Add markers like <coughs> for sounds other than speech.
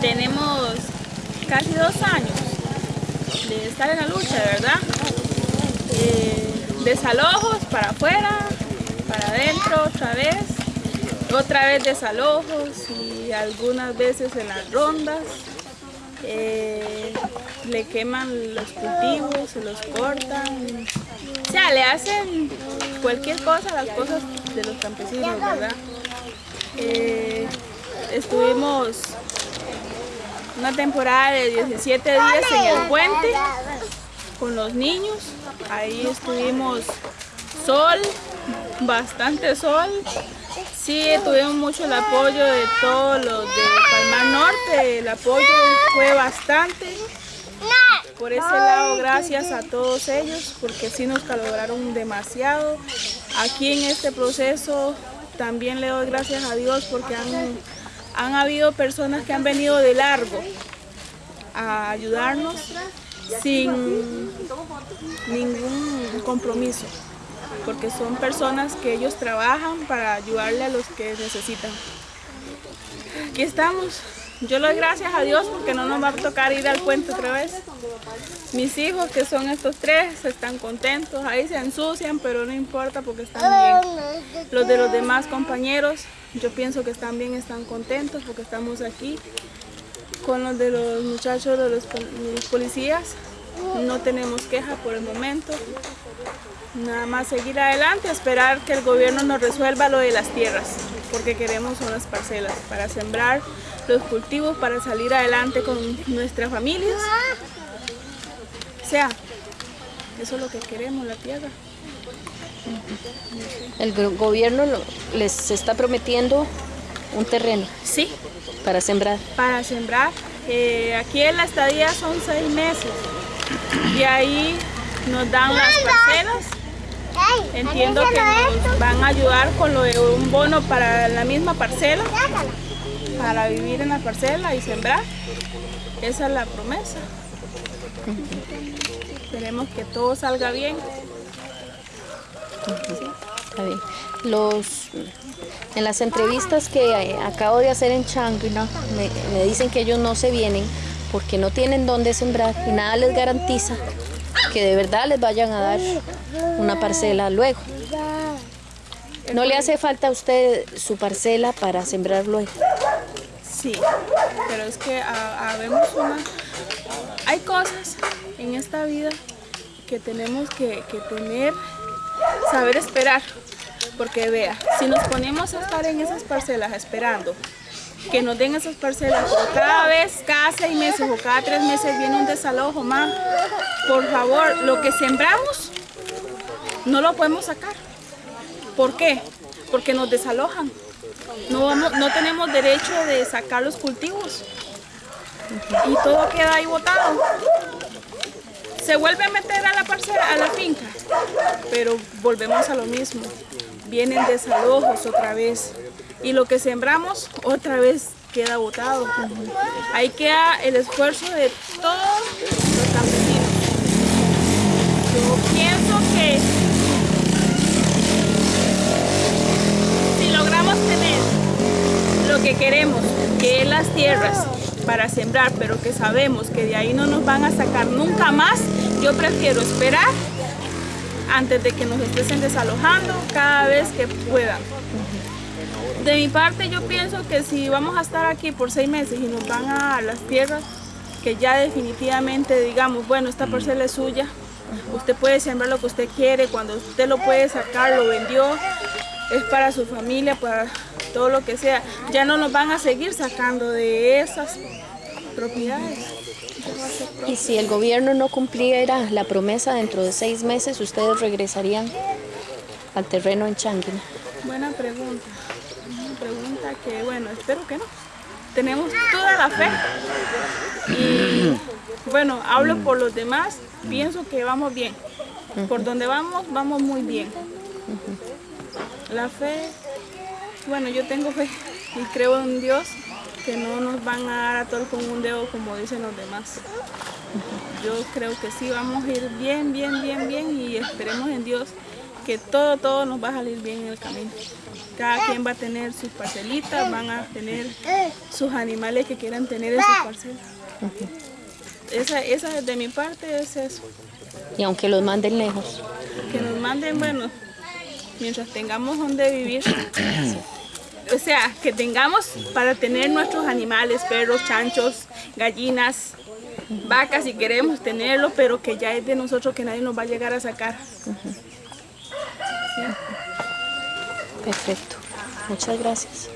tenemos casi dos años de estar en la lucha, ¿verdad? Eh, desalojos para afuera, para adentro otra vez, otra vez desalojos y algunas veces en las rondas. Eh, le queman los cultivos, se los cortan, o sea, le hacen cualquier cosa las cosas de los campesinos, ¿verdad? Eh, estuvimos una temporada de 17 días en el puente con los niños. Ahí estuvimos sol, bastante sol. Sí, tuvimos mucho el apoyo de todos los de Palmar Norte. El apoyo fue bastante. Por ese lado, gracias a todos ellos, porque sí nos colaboraron demasiado. Aquí en este proceso también le doy gracias a Dios porque han, han habido personas que han venido de largo a ayudarnos sin ningún compromiso, porque son personas que ellos trabajan para ayudarle a los que necesitan. Aquí estamos. Yo le doy gracias a Dios porque no nos va a tocar ir al puente otra vez. Mis hijos, que son estos tres, están contentos. Ahí se ensucian, pero no importa porque están bien. Los de los demás compañeros, yo pienso que están bien, están contentos porque estamos aquí. Con los de los muchachos de los, policías, no tenemos queja por el momento. Nada más seguir adelante, esperar que el gobierno nos resuelva lo de las tierras, porque queremos unas parcelas para sembrar los cultivos, para salir adelante con nuestras familias. O sea, eso es lo que queremos, la tierra. El gobierno les está prometiendo un terreno. Sí, para sembrar. Para sembrar. Eh, aquí en la estadía son seis meses y ahí nos dan las parcelas. Entiendo que nos van a ayudar con lo de un bono para la misma parcela, para vivir en la parcela y sembrar. Esa es la promesa. Esperemos que todo salga bien. Los, en las entrevistas que acabo de hacer en Changuina, me, dicen que ellos no se vienen porque no tienen dónde sembrar y nada les garantiza que de verdad les vayan a dar una parcela luego. ¿No le hace falta a usted su parcela para sembrar luego? Sí, pero es que habemos una... Hay cosas en esta vida que tenemos que, que tener saber esperar. Porque vea, si nos ponemos a estar en esas parcelas esperando que nos den esas parcelas, cada vez, cada seis meses o cada tres meses viene un desalojo más, por favor, lo que sembramos no lo podemos sacar. ¿Por qué? Porque nos desalojan. No, no tenemos derecho de sacar los cultivos. Y todo queda ahí botado se vuelve a meter a la parcela, a la finca, pero volvemos a lo mismo. Vienen desalojos otra vez y lo que sembramos otra vez queda botado. Ahí queda el esfuerzo de todos los campesinos. Yo pienso que si logramos tener lo que queremos, que es las tierras, para sembrar, pero que sabemos que de ahí no nos van a sacar nunca más, yo prefiero esperar antes de que nos estén desalojando cada vez que puedan. De mi parte yo pienso que si vamos a estar aquí por seis meses y nos van a las tierras, que ya definitivamente digamos, bueno, esta parcela es suya, usted puede sembrar lo que usted quiere, cuando usted lo puede sacar, lo vendió, es para su familia, para todo lo que sea. Ya no nos van a seguir sacando de esas propiedades. Y si el gobierno no cumpliera la promesa dentro de seis meses, ¿ustedes regresarían al terreno en Changuina? Buena pregunta. Una pregunta que, bueno, espero que no. Tenemos toda la fe. Y, bueno, hablo por los demás, pienso que vamos bien. Por donde vamos, vamos muy bien. La fe, bueno, yo tengo fe y creo en Dios que no nos van a dar a todos con un dedo como dicen los demás. Yo creo que sí, vamos a ir bien, bien, bien, bien y esperemos en Dios que todo, todo nos va a salir bien en el camino. Cada quien va a tener sus parcelitas, van a tener sus animales que quieran tener en sus parcelas. Esa, esa de mi parte es eso. Y aunque los manden lejos. Que nos manden, bueno, mientras tengamos donde vivir. <coughs> O sea, que tengamos para tener nuestros animales, perros, chanchos, gallinas, vacas si queremos tenerlo, pero que ya es de nosotros que nadie nos va a llegar a sacar. Perfecto. Muchas gracias.